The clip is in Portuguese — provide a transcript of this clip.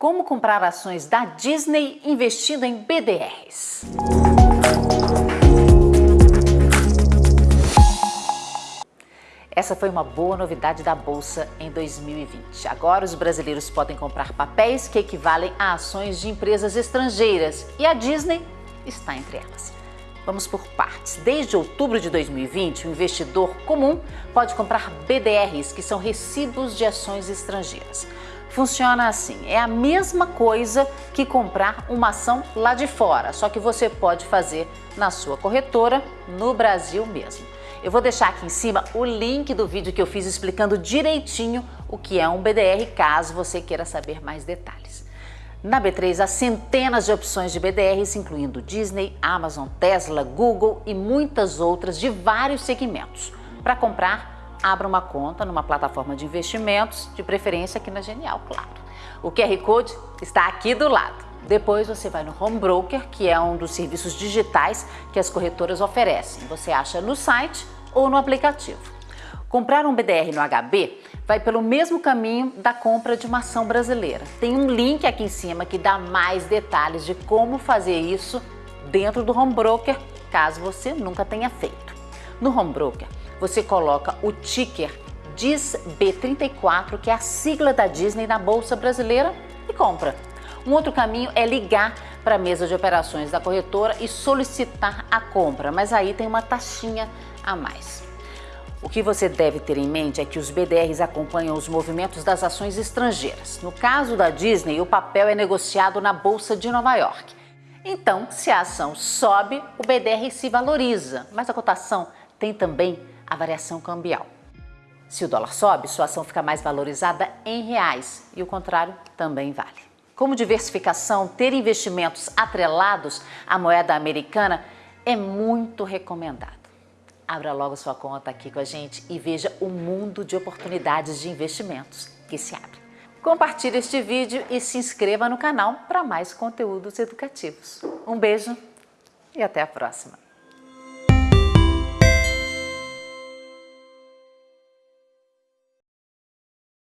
Como comprar ações da Disney investindo em BDRs. Essa foi uma boa novidade da Bolsa em 2020. Agora os brasileiros podem comprar papéis que equivalem a ações de empresas estrangeiras e a Disney está entre elas. Vamos por partes. Desde outubro de 2020, o investidor comum pode comprar BDRs, que são recibos de ações estrangeiras. Funciona assim, é a mesma coisa que comprar uma ação lá de fora, só que você pode fazer na sua corretora no Brasil mesmo. Eu vou deixar aqui em cima o link do vídeo que eu fiz explicando direitinho o que é um BDR, caso você queira saber mais detalhes. Na B3 há centenas de opções de BDRs, incluindo Disney, Amazon, Tesla, Google e muitas outras de vários segmentos. Para comprar, abra uma conta numa plataforma de investimentos, de preferência aqui na Genial, claro. O QR Code está aqui do lado. Depois você vai no Home Broker, que é um dos serviços digitais que as corretoras oferecem. Você acha no site ou no aplicativo. Comprar um BDR no HB vai pelo mesmo caminho da compra de uma ação brasileira. Tem um link aqui em cima que dá mais detalhes de como fazer isso dentro do Home Broker, caso você nunca tenha feito. No Home Broker, você coloca o ticker DISB34, que é a sigla da Disney na Bolsa Brasileira, e compra. Um outro caminho é ligar para a mesa de operações da corretora e solicitar a compra, mas aí tem uma taxinha a mais. O que você deve ter em mente é que os BDRs acompanham os movimentos das ações estrangeiras. No caso da Disney, o papel é negociado na Bolsa de Nova York. Então, se a ação sobe, o BDR se valoriza, mas a cotação tem também a variação cambial. Se o dólar sobe, sua ação fica mais valorizada em reais e o contrário também vale. Como diversificação, ter investimentos atrelados à moeda americana é muito recomendado. Abra logo sua conta aqui com a gente e veja o mundo de oportunidades de investimentos que se abre. Compartilhe este vídeo e se inscreva no canal para mais conteúdos educativos. Um beijo e até a próxima!